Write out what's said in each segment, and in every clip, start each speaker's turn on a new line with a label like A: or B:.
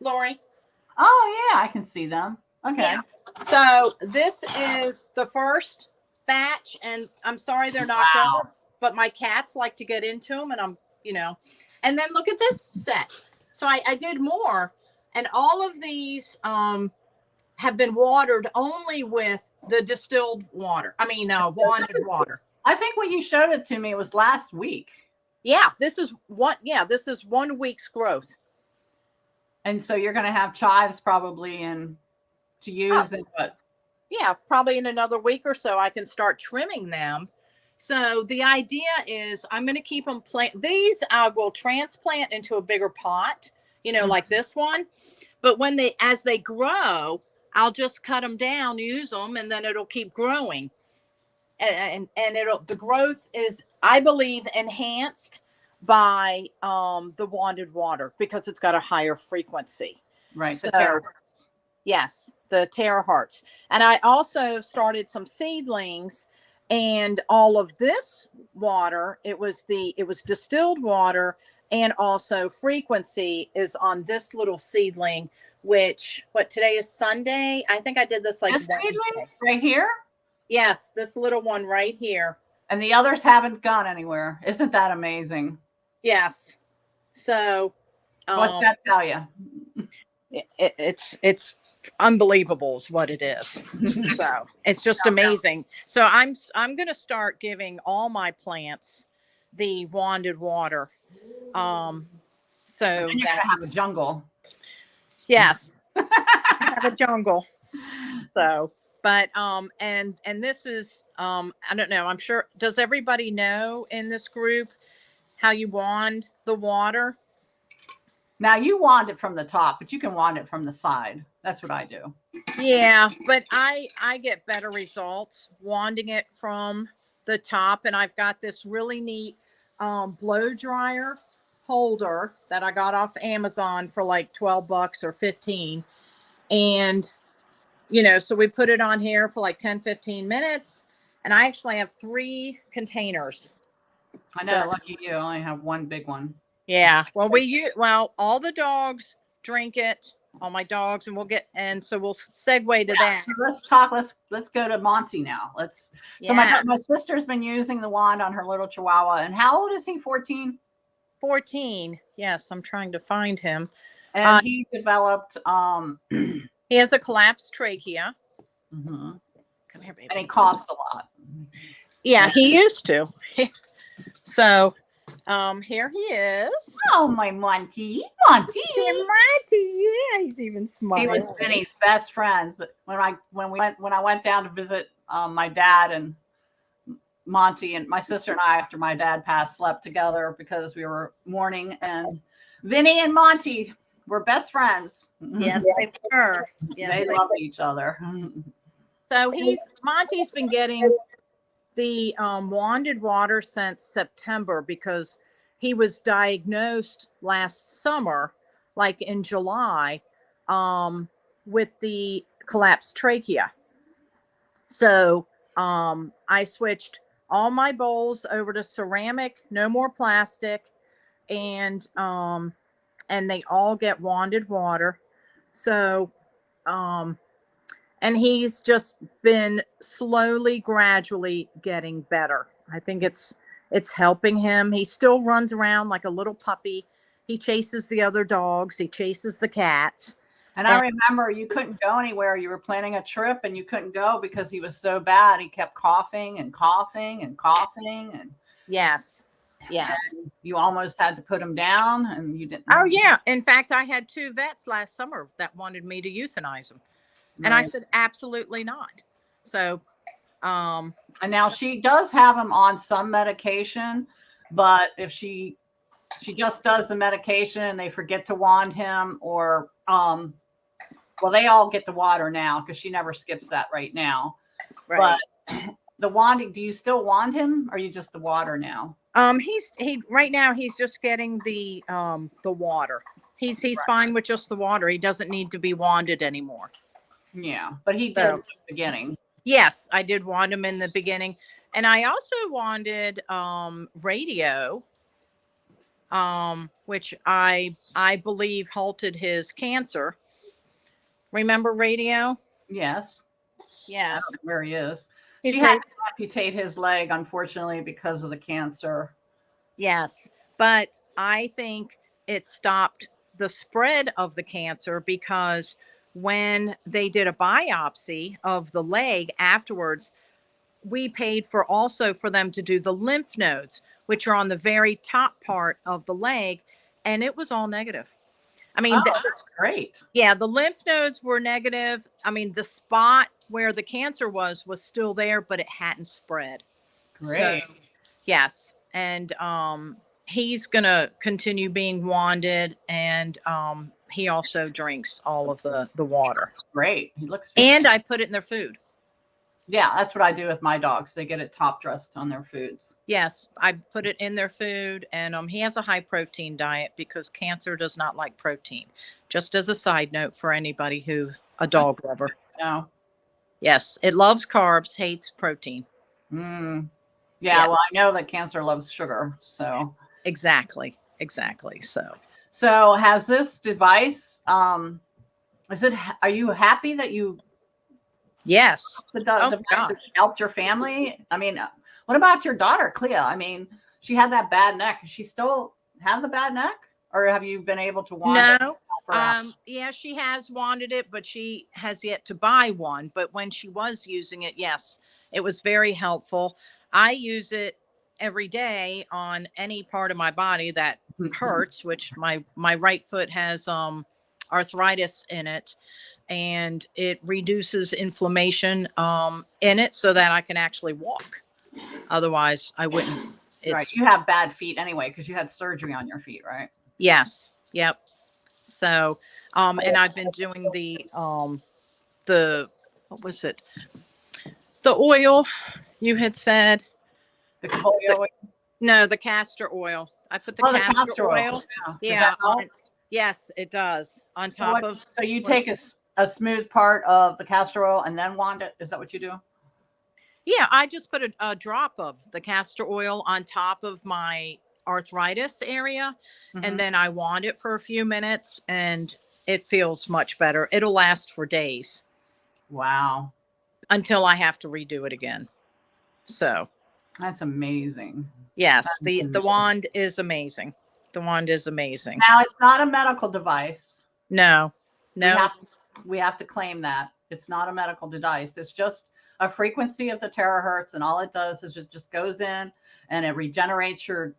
A: Lori?
B: Oh yeah, I can see them. Okay.
A: Yeah. So this is the first batch, and I'm sorry they're knocked
B: Wow.
A: over, but my cats like to get into them, and I'm, you know, and then look at this set. So I, I did more, and all of these um have been watered only with the distilled water. I mean, uh, wanted water.
B: I think when you showed it to me, it was last week,
A: Yeah, this is what. Yeah, this is one week's growth.
B: And so you're going to have chives probably in to oh. use in what
A: yeah, probably in another week or so, I can start trimming them. So the idea is I'm going to keep them plant. These I will transplant into a bigger pot, you know, mm-hmm. like this one. But when they, as they grow, I'll just cut them down, use them, and then it'll keep growing. And, and, and it'll, the growth is, I believe, enhanced by um, the wanted water because it's got a higher frequency.
B: right
A: So-
B: terrace.
A: Yes, the terahertz. And I also started some seedlings and all of this water, it was the it was distilled water and also frequency is on this little seedling which what today is Sunday. I think I did this like
B: This seedling right here,
A: Yes, this little one right here.
B: and the others haven't gone anywhere. Isn't that amazing?
A: Yes. So
B: What's
A: um,
B: that tell you?
A: it, it- it's it's unbelievable is what it is so it's just amazing so i'm I'm going to start giving all my plants the wanded water um so
B: And you're
A: that
B: gonna have a jungle.
A: yes have a jungle so but um and and this is um i don't know i'm sure does everybody know in this group how you wand the water
B: Now you wand it from the top, but you can wand it from the side. That's what I do.
A: Yeah, but I I get better results wanding it from the top, and I've got this really neat um, blow dryer holder that I got off Amazon for like twelve bucks or fifteen, and you know, so we put it on here for like 10, 15 minutes, and I actually have three containers.
B: I know.
A: So-
B: lucky you. I only have one big one.
A: Yeah, well, we use well, all the dogs drink it, all my dogs, and we'll get and so we'll segue to that.
B: So let's talk. Let's let's go to Monty now. Let's. So my
A: Yes.
B: my sister's been using the wand on her little Chihuahua, and how old is he? Fourteen.
A: 14. Yes, I'm trying to find him.
B: And
A: Uh,
B: he developed. Um.
A: He has a collapsed trachea.
B: Mm -hmm.
A: Come here, baby.
B: And he coughs a lot.
A: Yeah, he used to. so, um, here he is.
B: Oh my Monty, Monty.
A: Marty, yeah, he's even smaller.
B: He was Vinny's best friends when I when we went when I went down to visit um, my dad and Monty and my sister and I after my dad passed slept together because we were mourning and Vinny and Monty were best friends.
A: Yes, they were. Yes,
B: they
A: they
B: loved each other.
A: So he's Monty's been getting the um, wanded water since September because he was diagnosed last summer, like in July, um, with the collapsed trachea. So um, I switched all my bowls over to ceramic, no more plastic, and um, and they all get wanded water. So um, and he's just been slowly gradually getting better. I think it's it's helping him. He still runs around like a little puppy. He chases the other dogs. He chases the cats.
B: And I remember you couldn't go anywhere. You were planning a trip and you couldn't go because he was so bad. He kept coughing and coughing and coughing and
A: yes. Yes.
B: You almost had to put him down and you didn't.
A: oh yeah. In fact i had two vets last summer that wanted me to euthanize him and i said absolutely not so um
B: And now she does have him on some medication, but if she she just does the medication and they forget to wand him or um well they all get the water now because she never skips that right now.
A: right.
B: But the wanding, do you still wand him or are you just the water now?
A: Um, he's he right now he's just getting the um the water. He's he's fine with just the water. He doesn't need to be wanded anymore.
B: Yeah, but he did
A: So-
B: the beginning.
A: Yes, I did wand him in the beginning, and I also wanted um radio. um, which I I believe halted his cancer. Remember radio?
B: Yes.
A: Yes.
B: where he is.
A: He's
B: she had to amputate his leg, unfortunately, because of the cancer.
A: Yes, but I think it stopped the spread of the cancer because when they did a biopsy of the leg afterwards, we paid for also for them to do the lymph nodes, which are on the very top part of the leg, and it was all negative. I mean,
B: Oh,
A: the-
B: that's great.
A: yeah, the lymph nodes were negative. I mean, the spot where the cancer was was still there, but it hadn't spread.
B: Great.
A: So, yes, and um, he's gonna continue being wanded, and um, he also drinks all of the the water.
B: great. He looks.
A: And I put it in their food.
B: yeah, that's what I do with my dogs. They get it top dressed on their foods.
A: Yes, I put it in their food, and um, he has a high protein diet because cancer does not like protein. Just as a side note for anybody who a dog lover.
B: No.
A: Yes, it loves carbs, hates protein.
B: Mm. Yeah,
A: Yeah.
B: Well, I know that cancer loves sugar. So,
A: Exactly, exactly. So
B: so has this device? Um, is it? Are you happy that you
A: yes,
B: the
A: Oh,
B: device
A: gosh.
B: has helped your family? I mean, uh, what about your daughter, Clea? I mean, she had that bad neck. She still have the bad neck, or have you been able to wander?
A: no,
B: help her out?
A: Um, yeah, she has wanted it, but she has yet to buy one. But when she was using it, yes, it was very helpful. I use it every day on any part of my body that hurts, which my my right foot has um arthritis in it and it reduces inflammation um in it so that I can actually walk. Otherwise, I wouldn't. It's
B: right. You have bad feet anyway because you had surgery on your feet, right?
A: Yes. Yep. So, um, and I've been doing the, um, the, what was it? The oil you had said,
B: The polio.
A: no, the castor oil. I put the,
B: oh, the
A: castor,
B: castor
A: oil.
B: oil. Yeah.
A: Yeah. yes, it does. On
B: So
A: top
B: what-
A: of,
B: So you take a smooth part of the castor oil and then wand it. Is that what you do?
A: yeah, I just put a, a drop of the castor oil on top of my arthritis area.
B: Mhm.
A: and then I wand it for a few minutes and it feels much better. It'll last for days.
B: wow,
A: until I have to redo it again. So
B: that's amazing.
A: yes,
B: That's
A: the the wand is amazing. The wand is amazing.
B: Now it's not a medical device.
A: No,
B: We
A: no,
B: have, to, we have to claim that it's not a medical device. It's just a frequency of the terahertz, and all it does is it just goes in and it regenerates your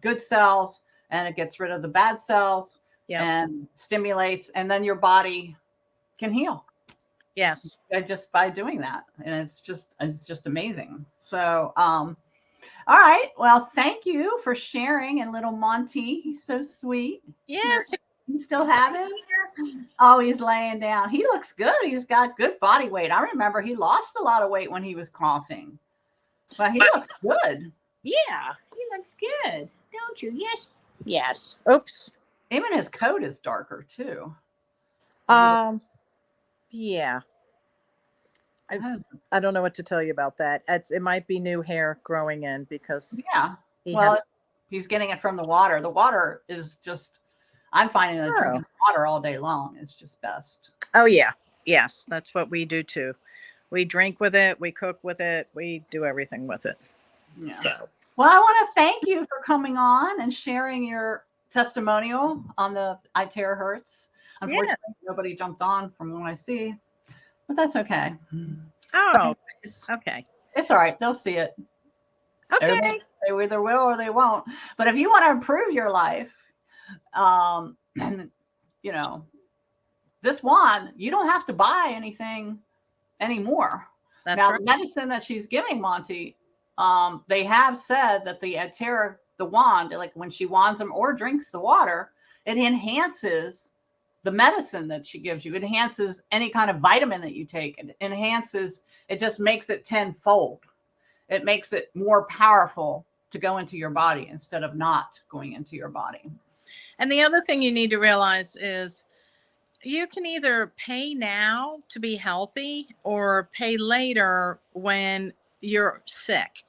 B: good cells and it gets rid of the bad cells
A: yeah,
B: and stimulates, and then your body can heal.
A: Yes,
B: uh, just by doing that and it's just it's just amazing. So um all right well thank you for sharing and little monty he's so sweet.
A: Yes.
B: you still have him? Oh he's laying down. He looks good. He's got good body weight. I remember he lost a lot of weight when he was coughing but he looks good.
A: Yeah, he looks good, don't you? Yes, yes. Oops.
B: even his coat is darker too.
A: Um, yeah. I-
B: Oh,
A: I don't know what to tell you about that. It's it might be new hair growing in because
B: yeah
A: he
B: well
A: had,
B: he's getting it from the water the water is just i'm finding that
A: Oh.
B: drinking water all day long is just best
A: oh yeah, yes, that's what we do too. We drink with it, we cook with it, we do everything with it.
B: yeah
A: So
B: Well, I want to thank you for coming on and sharing your testimonial on the I Terahertz. Unfortunately, nobody jumped on from what I see, but that's okay.
A: oh, okay.
B: it's all right. They'll see it.
A: Okay.
B: They either will or they won't. But if you want to improve your life, um, and you know, this wand, you don't have to buy anything anymore.
A: That's
B: now,
A: right.
B: the medicine that she's giving Monty, um, they have said that the Atera, the wand, like when she wands them or drinks the water, it enhances the medicine that she gives you. Enhances any kind of vitamin that you take. It enhances, it just makes it tenfold. It makes it more powerful to go into your body instead of not going into your body.
A: And the other thing you need to realize is you can either pay now to be healthy or pay later when you're sick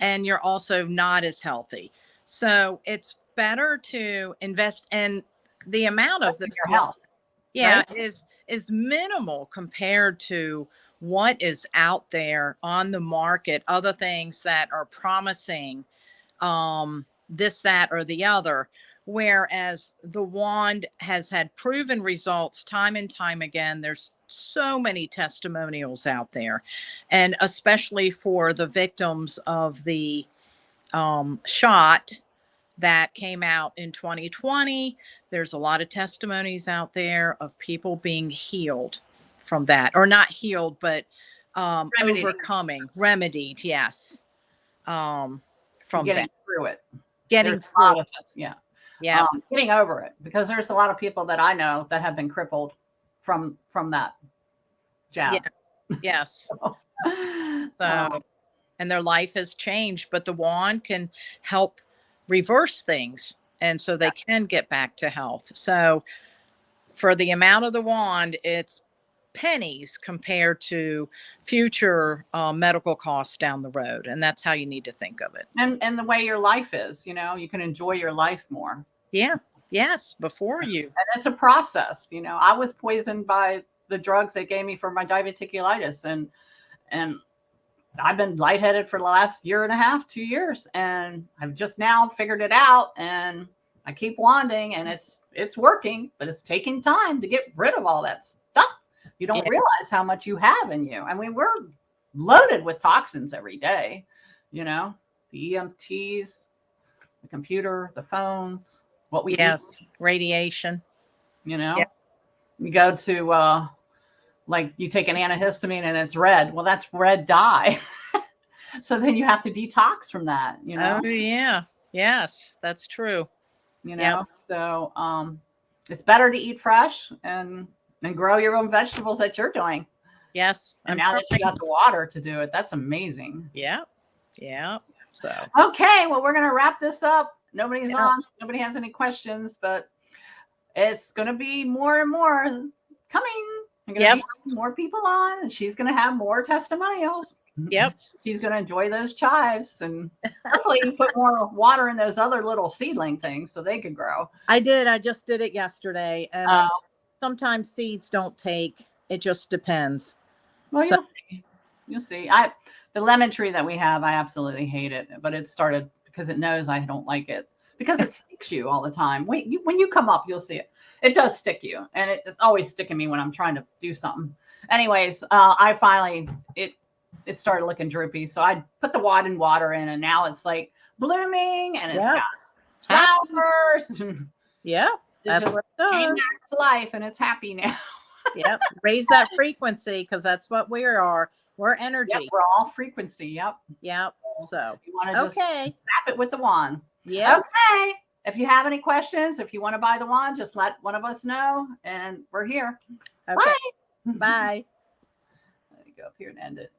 A: and you're also not as healthy. So it's better to invest and the amount of this
B: your health.
A: yeah
B: right?
A: is is minimal compared to what is out there on the market other things that are promising um this that or the other whereas the wand has had proven results time and time again there's so many testimonials out there and especially for the victims of the um, shot that came out in 2020 there's a lot of testimonies out there of people being healed from that or not healed but um
B: Remedied.
A: overcoming remedied yes um from
B: getting
A: that
B: through it.
A: getting
B: There's
A: through
B: us- yeah.
A: yeah
B: um, getting over it because there's a lot of people that I know that have been crippled from from that jab.
A: yes
B: Um,
A: so and their life has changed but the wand can help reverse things and so they can get back to health so for the amount of the wand it's pennies compared to future uh, medical costs down the road and that's how you need to think of it
B: and and the way your life is, you know, you can enjoy your life more.
A: yeah yes before you
B: And it's a process, you know. I was poisoned by the drugs they gave me for my diverticulitis and and I've been lightheaded for the last year and a half, two years, and I've just now figured it out and I keep wanding and it's it's working, but it's taking time to get rid of all that stuff. You don't
A: Yeah.
B: realize how much you have in you. I mean, we're loaded with toxins every day, you know, the EMFs, the computer, the phones, what we eat
A: yes radiation
B: you know
A: Yeah.
B: you go to uh like you take an antihistamine and it's red. Well that's red dye. So then you have to detox from that you know?
A: Oh yeah. Yes that's true.
B: You know?
A: Yeah.
B: so um it's better to eat fresh and and grow your own vegetables that you're doing.
A: Yes
B: and
A: I'm
B: now that you got the water to do it that's amazing.
A: Yeah yeah so.
B: Okay well we're gonna wrap this up. Nobody's
A: Yeah.
B: on nobody has any questions but it's gonna be more and more coming I'm gonna
A: Yep.
B: be more people on and she's gonna have more testimonials
A: Yep.
B: she's gonna enjoy those chives and hopefully put more water in those other little seedling things so they could grow
A: I did. I just did it yesterday. And
B: Oh.
A: sometimes seeds don't take. It just depends.
B: well
A: So-
B: you'll see you'll see i the lemon tree that we have i absolutely hate it but it started because it knows i don't like it because it sticks you all the time wait you, when you come up you'll see it it does stick you and it, it's always sticking me when i'm trying to do something anyways uh, i finally it it started looking droopy so i put the wad and water in and now it's like blooming and it's
A: Yeah.
B: got flowers
A: Yeah.
B: it
A: That's
B: just
A: what it
B: came back to life and it's happy now
A: yep. Raise that frequency because that's what we are. We're
B: yep,
A: energy.
B: we're all frequency yep
A: Yep. So,
B: you want to just
A: okay.
B: tap it with the wand
A: Yep.
B: Okay. If you have any questions, if you want to buy the wand, just let one of us know and we're here.
A: Okay.
B: Bye.
A: Bye.
B: Let me go up here and end it.